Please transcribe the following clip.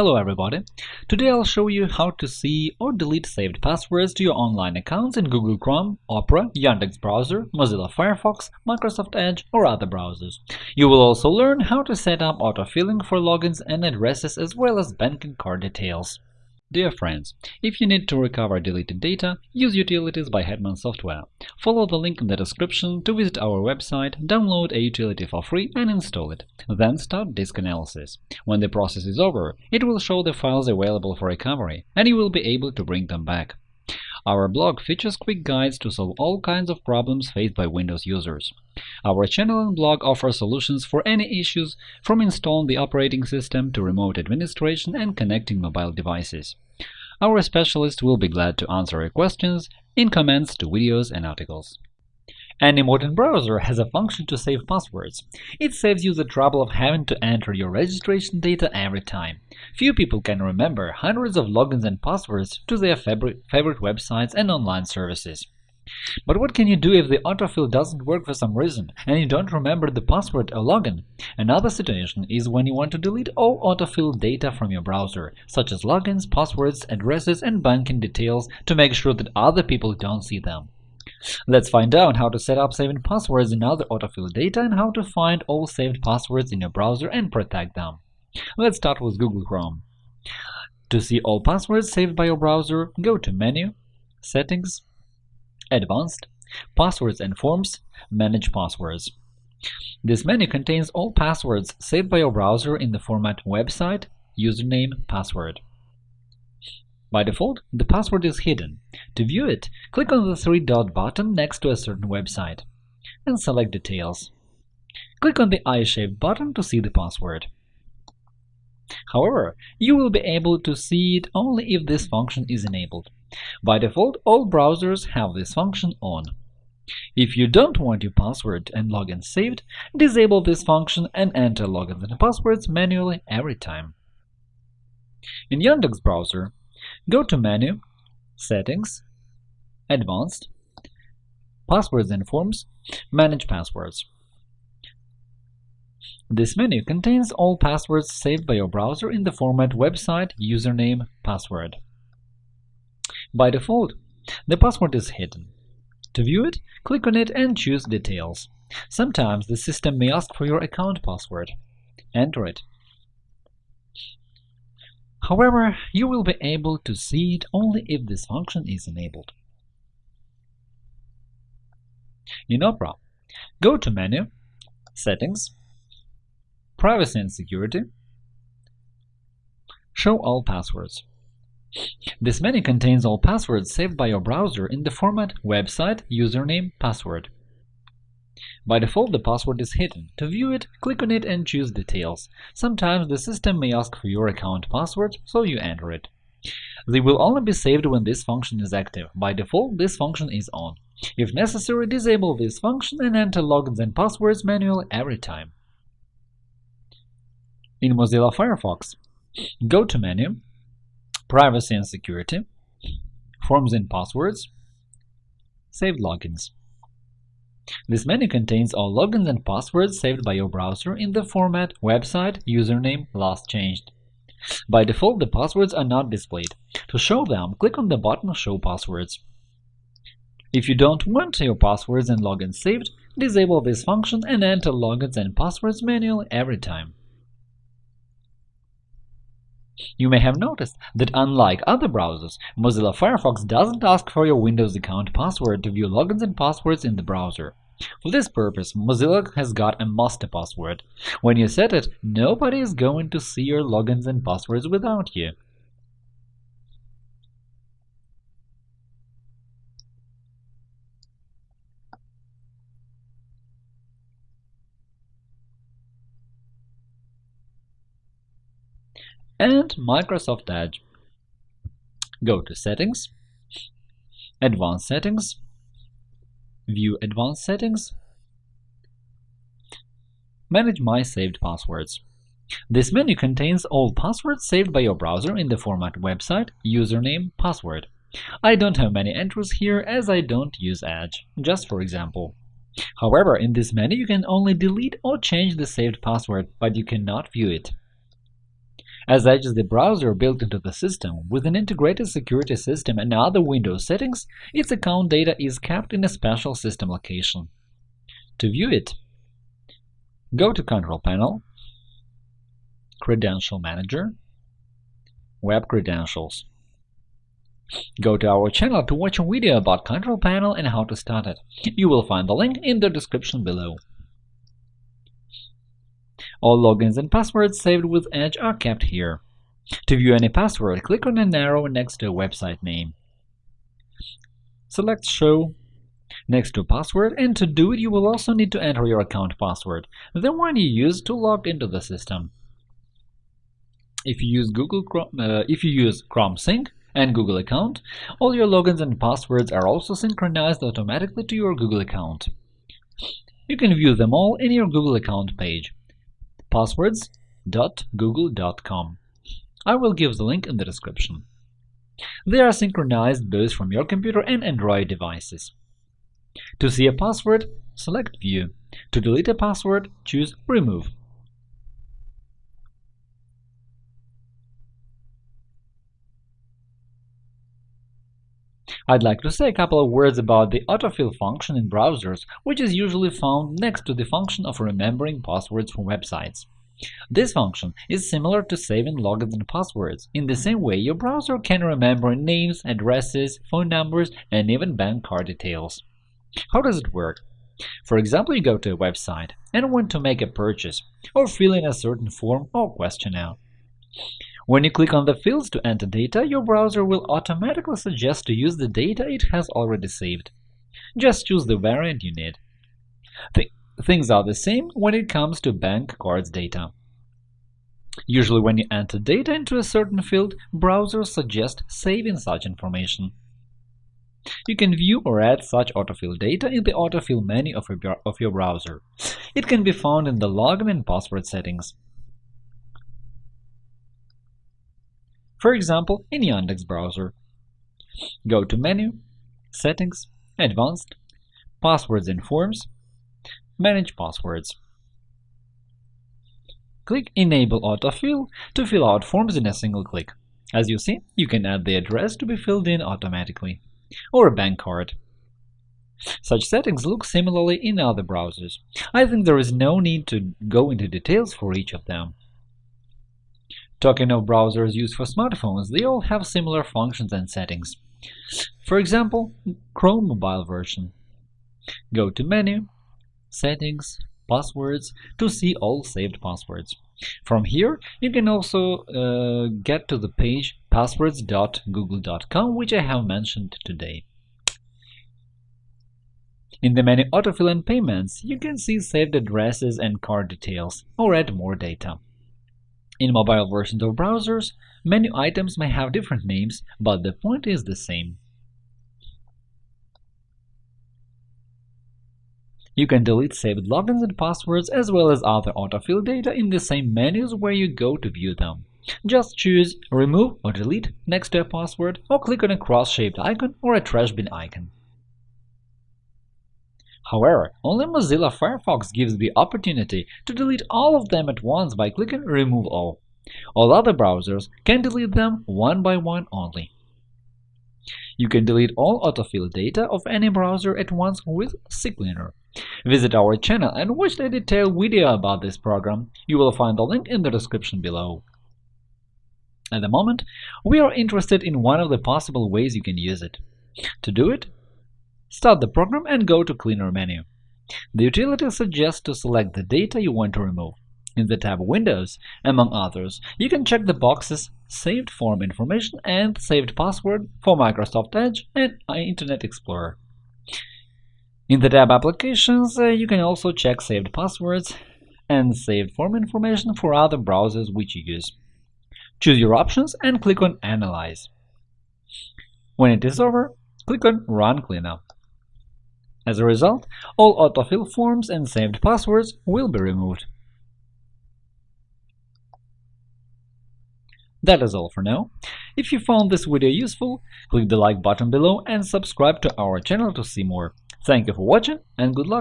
Hello everybody! Today I'll show you how to see or delete saved passwords to your online accounts in Google Chrome, Opera, Yandex Browser, Mozilla Firefox, Microsoft Edge or other browsers. You will also learn how to set up autofilling for logins and addresses as well as banking card details. Dear friends, if you need to recover deleted data, use Utilities by Hetman Software. Follow the link in the description to visit our website, download a utility for free and install it. Then start disk analysis. When the process is over, it will show the files available for recovery, and you will be able to bring them back. Our blog features quick guides to solve all kinds of problems faced by Windows users. Our channel and blog offer solutions for any issues, from installing the operating system to remote administration and connecting mobile devices. Our specialists will be glad to answer your questions in comments to videos and articles. Any modern browser has a function to save passwords. It saves you the trouble of having to enter your registration data every time. Few people can remember hundreds of logins and passwords to their favorite websites and online services. But what can you do if the autofill doesn't work for some reason and you don't remember the password or login? Another situation is when you want to delete all autofill data from your browser, such as logins, passwords, addresses, and banking details to make sure that other people don't see them. Let's find out how to set up saving passwords in other autofill data and how to find all saved passwords in your browser and protect them. Let's start with Google Chrome. To see all passwords saved by your browser, go to Menu, Settings, Advanced, Passwords and Forms, Manage Passwords. This menu contains all passwords saved by your browser in the format website, username, password. By default, the password is hidden. To view it, click on the three-dot button next to a certain website and select Details. Click on the eye-shaped button to see the password. However, you will be able to see it only if this function is enabled. By default, all browsers have this function on. If you don't want your password and login saved, disable this function and enter logins and passwords manually every time. In Yandex browser, Go to Menu, Settings, Advanced, Passwords and Forms, Manage Passwords. This menu contains all passwords saved by your browser in the format website, username, password. By default, the password is hidden. To view it, click on it and choose Details. Sometimes the system may ask for your account password. Enter it. However, you will be able to see it only if this function is enabled. In Opera, go to Menu, Settings, Privacy and Security, Show all passwords. This menu contains all passwords saved by your browser in the format website, username, password. By default, the password is hidden. To view it, click on it and choose Details. Sometimes the system may ask for your account password, so you enter it. They will only be saved when this function is active. By default, this function is on. If necessary, disable this function and enter logins and passwords manually every time. In Mozilla Firefox, go to Menu, Privacy and Security, Forms and Passwords, Saved Logins. This menu contains all logins and passwords saved by your browser in the format website username last changed. By default, the passwords are not displayed. To show them, click on the button Show passwords. If you don't want your passwords and logins saved, disable this function and enter logins and passwords manually every time. You may have noticed that unlike other browsers, Mozilla Firefox doesn't ask for your Windows account password to view logins and passwords in the browser. For this purpose, Mozilla has got a master password. When you set it, nobody is going to see your logins and passwords without you. and Microsoft Edge. Go to Settings, Advanced Settings, View Advanced Settings, Manage My Saved Passwords. This menu contains all passwords saved by your browser in the format website, username, password. I don't have many entries here as I don't use Edge, just for example. However, in this menu you can only delete or change the saved password, but you cannot view it. As Edge is the browser built into the system with an integrated security system and other Windows settings, its account data is kept in a special system location. To view it, go to Control Panel, Credential Manager, Web Credentials. Go to our channel to watch a video about Control Panel and how to start it. You will find the link in the description below. All logins and passwords saved with Edge are kept here. To view any password, click on an arrow next to a website name. Select Show next to password, and to do it you will also need to enter your account password, the one you use to log into the system. If you use Google Chrome, uh, if you use Chrome Sync and Google account, all your logins and passwords are also synchronized automatically to your Google account. You can view them all in your Google account page passwords.google.com. I will give the link in the description. They are synchronized both from your computer and Android devices. To see a password, select View. To delete a password, choose Remove. I'd like to say a couple of words about the autofill function in browsers, which is usually found next to the function of remembering passwords for websites. This function is similar to saving logins and passwords. In the same way, your browser can remember names, addresses, phone numbers, and even bank card details. How does it work? For example, you go to a website and want to make a purchase or fill in a certain form or questionnaire. When you click on the fields to enter data, your browser will automatically suggest to use the data it has already saved. Just choose the variant you need. Th things are the same when it comes to bank cards data. Usually when you enter data into a certain field, browsers suggest saving such information. You can view or add such autofill data in the autofill menu of your, of your browser. It can be found in the login and password settings. For example, in Yandex browser. Go to Menu, Settings, Advanced, Passwords and Forms, Manage Passwords. Click Enable Autofill to fill out forms in a single click. As you see, you can add the address to be filled in automatically, or a bank card. Such settings look similarly in other browsers. I think there is no need to go into details for each of them. Talking of browsers used for smartphones, they all have similar functions and settings. For example, Chrome mobile version. Go to Menu, Settings, Passwords to see all saved passwords. From here, you can also uh, get to the page passwords.google.com, which I have mentioned today. In the menu Autofill and Payments, you can see saved addresses and card details, or add more data. In mobile versions of browsers, menu items may have different names, but the point is the same. You can delete saved logins and passwords as well as other autofill data in the same menus where you go to view them. Just choose Remove or Delete next to a password, or click on a cross-shaped icon or a trash bin icon. However, only Mozilla Firefox gives the opportunity to delete all of them at once by clicking Remove All. All other browsers can delete them one by one only. You can delete all autofill data of any browser at once with CCleaner. Visit our channel and watch the detailed video about this program. You will find the link in the description below. At the moment, we are interested in one of the possible ways you can use it. To do it, Start the program and go to Cleaner menu. The utility suggests to select the data you want to remove. In the tab Windows, among others, you can check the boxes Saved Form Information and Saved Password for Microsoft Edge and Internet Explorer. In the tab Applications, uh, you can also check saved passwords and saved form information for other browsers which you use. Choose your options and click on Analyze. When it is over, click on Run Cleanup. As a result, all autofill forms and saved passwords will be removed. That is all for now. If you found this video useful, click the like button below and subscribe to our channel to see more. Thank you for watching and good luck!